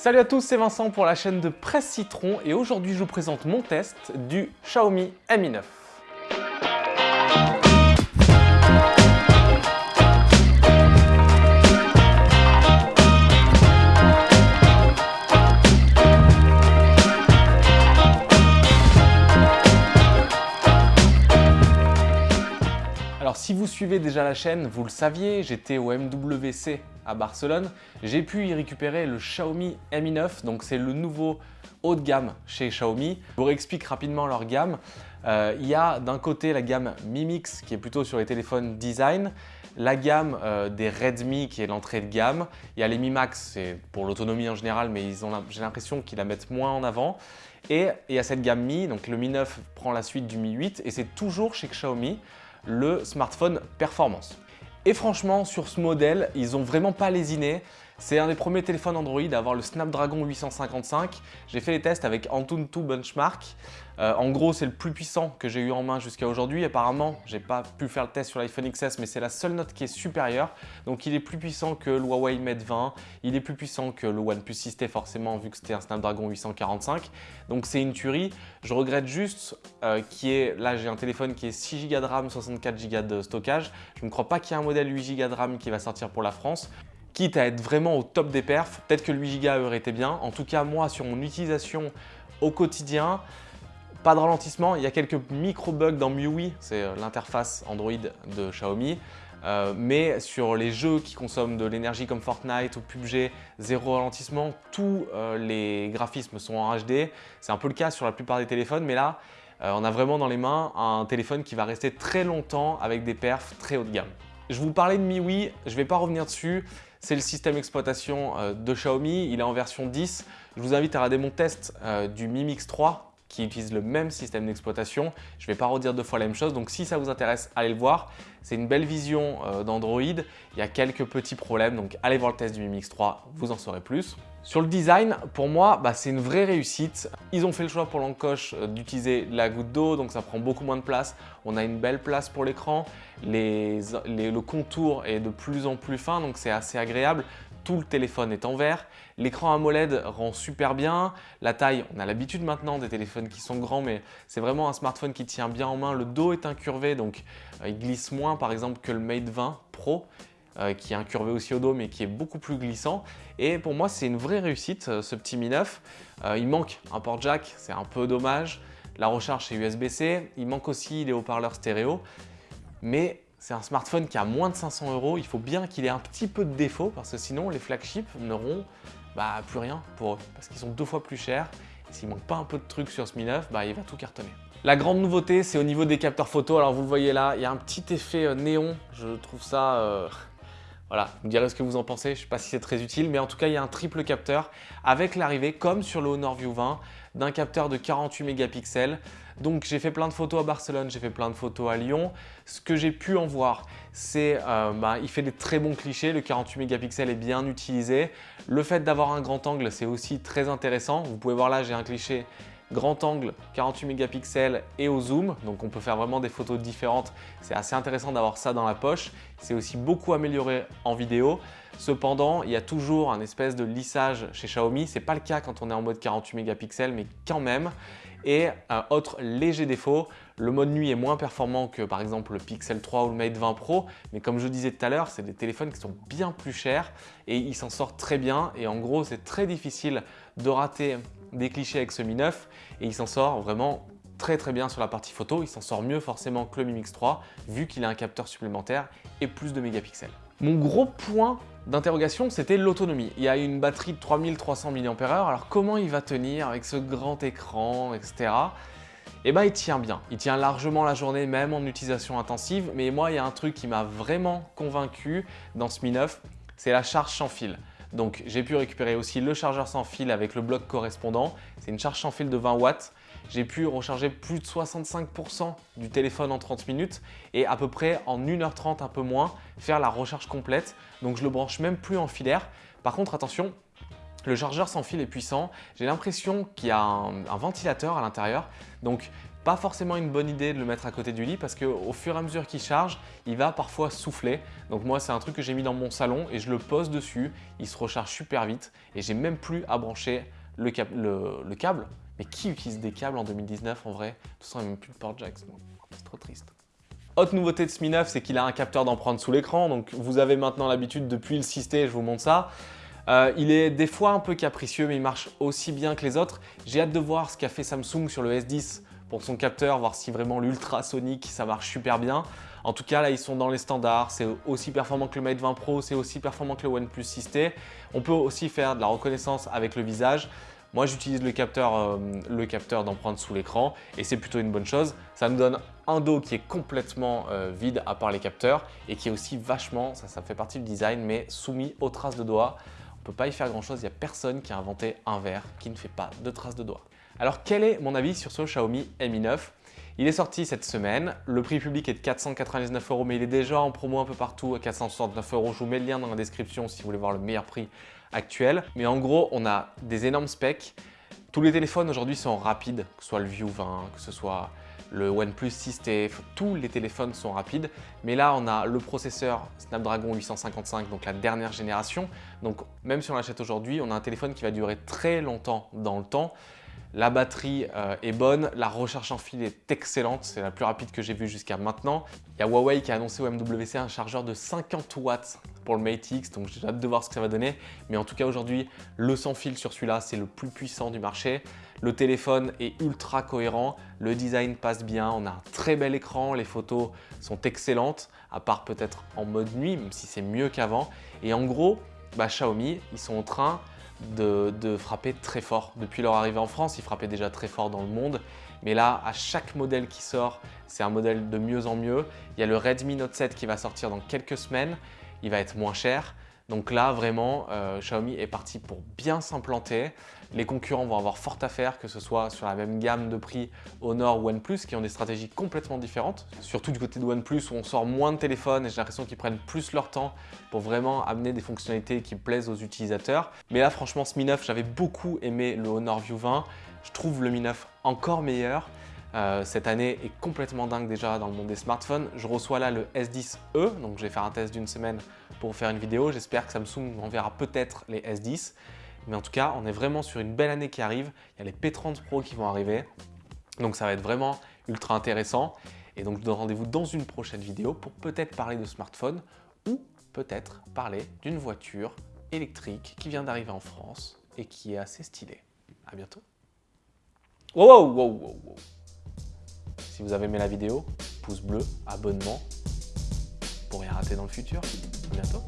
Salut à tous, c'est Vincent pour la chaîne de Presse Citron et aujourd'hui je vous présente mon test du Xiaomi Mi 9. Alors si vous suivez déjà la chaîne, vous le saviez, j'étais au MWC Barcelone. J'ai pu y récupérer le Xiaomi Mi 9, donc c'est le nouveau haut de gamme chez Xiaomi. Je vous réexplique rapidement leur gamme. Euh, il y a d'un côté la gamme Mi Mix qui est plutôt sur les téléphones design, la gamme euh, des Redmi qui est l'entrée de gamme. Il y a les Mi Max, c'est pour l'autonomie en général, mais j'ai l'impression qu'ils la mettent moins en avant. Et il y a cette gamme Mi, donc le Mi 9 prend la suite du Mi 8 et c'est toujours chez Xiaomi le smartphone performance. Et franchement, sur ce modèle, ils n'ont vraiment pas lésiné. C'est un des premiers téléphones Android à avoir le Snapdragon 855. J'ai fait les tests avec Antutu Benchmark. Euh, en gros, c'est le plus puissant que j'ai eu en main jusqu'à aujourd'hui. Apparemment, j'ai pas pu faire le test sur l'iPhone XS, mais c'est la seule note qui est supérieure. Donc, il est plus puissant que le Huawei Mate 20. Il est plus puissant que le OnePlus 6T, forcément, vu que c'était un Snapdragon 845. Donc, c'est une tuerie. Je regrette juste euh, qui est, là, j'ai un téléphone qui est 6 Go de RAM, 64 Go de stockage. Je ne crois pas qu'il y ait un modèle 8 Go de RAM qui va sortir pour la France quitte à être vraiment au top des perfs, peut-être que le 8 Go aurait été bien. En tout cas, moi, sur mon utilisation au quotidien, pas de ralentissement. Il y a quelques micro-bugs dans MIUI, c'est euh, l'interface Android de Xiaomi. Euh, mais sur les jeux qui consomment de l'énergie comme Fortnite ou PUBG, zéro ralentissement, tous euh, les graphismes sont en HD. C'est un peu le cas sur la plupart des téléphones, mais là, on a vraiment dans les mains un téléphone qui va rester très longtemps avec des perfs très haut de gamme. Je vous parlais de MIUI, je ne vais pas revenir dessus. C'est le système d'exploitation de Xiaomi, il est en version 10. Je vous invite à regarder mon test du Mi Mix 3 qui utilisent le même système d'exploitation. Je ne vais pas redire deux fois la même chose, donc si ça vous intéresse, allez le voir. C'est une belle vision euh, d'Android. Il y a quelques petits problèmes, donc allez voir le test du Mi Mix 3, vous en saurez plus. Sur le design, pour moi, bah, c'est une vraie réussite. Ils ont fait le choix pour l'encoche euh, d'utiliser la goutte d'eau, donc ça prend beaucoup moins de place. On a une belle place pour l'écran. le contour est de plus en plus fin, donc c'est assez agréable tout le téléphone est en vert. L'écran AMOLED rend super bien. La taille, on a l'habitude maintenant des téléphones qui sont grands, mais c'est vraiment un smartphone qui tient bien en main. Le dos est incurvé, donc euh, il glisse moins par exemple que le Mate 20 Pro. Euh, qui est incurvé aussi au dos mais qui est beaucoup plus glissant et pour moi c'est une vraie réussite euh, ce petit Mi 9 il manque un port jack c'est un peu dommage la recharge c'est USB-C il manque aussi les haut-parleurs stéréo mais c'est un smartphone qui a moins de 500 euros. Il faut bien qu'il ait un petit peu de défaut parce que sinon les flagships n'auront bah, plus rien pour eux parce qu'ils sont deux fois plus chers. S'il manque pas un peu de trucs sur ce Mi 9, bah, il va tout cartonner. La grande nouveauté, c'est au niveau des capteurs photo. Alors vous le voyez là, il y a un petit effet euh, néon. Je trouve ça... Euh, voilà, vous me direz ce que vous en pensez. Je ne sais pas si c'est très utile, mais en tout cas, il y a un triple capteur avec l'arrivée, comme sur le Honor View 20, d'un capteur de 48 mégapixels. Donc j'ai fait plein de photos à Barcelone, j'ai fait plein de photos à Lyon. Ce que j'ai pu en voir, c'est euh, bah, il fait des très bons clichés, le 48 mégapixels est bien utilisé. Le fait d'avoir un grand angle, c'est aussi très intéressant. Vous pouvez voir là, j'ai un cliché grand angle, 48 mégapixels et au zoom. Donc on peut faire vraiment des photos différentes. C'est assez intéressant d'avoir ça dans la poche. C'est aussi beaucoup amélioré en vidéo. Cependant, il y a toujours un espèce de lissage chez Xiaomi. Ce n'est pas le cas quand on est en mode 48 mégapixels, mais quand même. Et un autre léger défaut, le mode nuit est moins performant que par exemple le Pixel 3 ou le Mate 20 Pro, mais comme je disais tout à l'heure, c'est des téléphones qui sont bien plus chers et ils s'en sortent très bien. Et en gros, c'est très difficile de rater des clichés avec ce Mi 9 et il s'en sort vraiment très très bien sur la partie photo. Il s'en sort mieux forcément que le Mi Mix 3 vu qu'il a un capteur supplémentaire et plus de mégapixels. Mon gros point d'interrogation, c'était l'autonomie. Il y a une batterie de 3300 mAh, alors comment il va tenir avec ce grand écran, etc. Eh bien, il tient bien. Il tient largement la journée, même en utilisation intensive. Mais moi, il y a un truc qui m'a vraiment convaincu dans ce Mi 9, c'est la charge sans fil. Donc j'ai pu récupérer aussi le chargeur sans fil avec le bloc correspondant. C'est une charge sans fil de 20 watts. J'ai pu recharger plus de 65% du téléphone en 30 minutes et à peu près en 1h30 un peu moins faire la recharge complète. Donc je le branche même plus en filaire. Par contre attention, le chargeur sans fil est puissant. J'ai l'impression qu'il y a un, un, ventilateur à l'intérieur. Donc pas forcément une bonne idée de le mettre à côté du lit parce qu'au fur et à mesure qu'il charge, il va parfois souffler. Donc moi, c'est un truc que j'ai mis dans mon salon et je le pose dessus. Il se recharge super vite et j'ai même plus à brancher le, le, câble. Mais qui utilise des câbles en 2019 en vrai? De toute façon, il n'y a même plus de port jack. C'est trop triste. Autre nouveauté de Ce Mi 9, c'est qu'il a un capteur d'empreinte sous l'écran. Donc vous avez maintenant l'habitude depuis le 6T, je vous montre ça. Euh, il est des fois un peu capricieux, mais il marche aussi bien que les autres. J'ai hâte de voir ce qu'a fait Samsung sur le S10 pour son capteur, voir si vraiment l'ultrasonique, ça marche super bien. En tout cas, là, ils sont dans les standards. C'est aussi performant que le Mate 20 Pro, c'est aussi performant que le OnePlus 6T. On peut aussi faire de la reconnaissance avec le visage. Moi, j'utilise le capteur, euh, d'empreinte sous l'écran et c'est plutôt une bonne chose. Ça nous donne un dos qui est complètement euh, vide à part les capteurs et qui est aussi vachement, ça, ça fait partie du design, mais soumis aux traces de doigts. On peut pas y faire grand chose, il n'y a personne qui a inventé un verre qui ne fait pas de traces de doigts. Alors quel est mon avis sur ce Xiaomi Mi 9 il est sorti cette semaine, le prix public est de 499 euros mais il est déjà en promo un peu partout à 469 euros. Je vous mets le lien dans la description si vous voulez voir le meilleur prix actuel. Mais en gros, on a des énormes specs. Tous les téléphones aujourd'hui sont rapides, que ce soit le View 20, que ce soit le OnePlus 6T, tous les téléphones sont rapides. Mais là, on a le processeur Snapdragon 855, donc la dernière génération. Donc même si on l'achète aujourd'hui, on a un téléphone qui va durer très longtemps dans le temps. La batterie euh, est bonne, la recherche en fil est excellente, c'est la plus rapide que j'ai vue jusqu'à maintenant. Il y a Huawei qui a annoncé au MWC un chargeur de 50 watts pour le Mate X, donc j'ai hâte de voir ce que ça va donner. Mais en tout cas aujourd'hui, le sans fil sur celui-là, c'est le plus puissant du marché. Le téléphone est ultra cohérent, le design passe bien, on a un très bel écran, les photos sont excellentes, à part peut-être en mode nuit, même si c'est mieux qu'avant. Et en gros, bah, Xiaomi, ils sont en train de, frapper très fort. Depuis leur arrivée en France, ils frappaient déjà très fort dans le monde. Mais là, à chaque modèle qui sort, c'est un modèle de mieux en mieux. Il y a le Redmi Note 7 qui va sortir dans quelques semaines. Il va être moins cher. Donc là, vraiment, euh, Xiaomi est parti pour bien s'implanter. Les concurrents vont avoir fort à faire, que ce soit sur la même gamme de prix Honor ou OnePlus, qui ont des stratégies complètement différentes. Surtout du côté de OnePlus, où on sort moins de téléphones et j'ai l'impression qu'ils prennent plus leur temps pour vraiment amener des fonctionnalités qui plaisent aux utilisateurs. Mais là, franchement, ce Mi 9, j'avais beaucoup aimé le Honor View 20. Je trouve le Mi 9 encore meilleur. Euh, cette année est complètement dingue déjà dans le monde des smartphones. Je reçois là le S10e, donc je vais faire un test d'une semaine pour faire une vidéo. J'espère que Samsung enverra peut-être les S10. Mais en tout cas, on est vraiment sur une belle année qui arrive. Il y a les P30 Pro qui vont arriver. Donc ça va être vraiment ultra intéressant. Et donc je vous donne rendez-vous dans une prochaine vidéo pour peut-être parler de smartphone ou peut-être parler d'une voiture électrique qui vient d'arriver en France et qui est assez stylée. À bientôt. Wow, wow, wow, wow. Si vous avez aimé la vidéo, pouce bleu, abonnement pour rien rater dans le futur. À bientôt.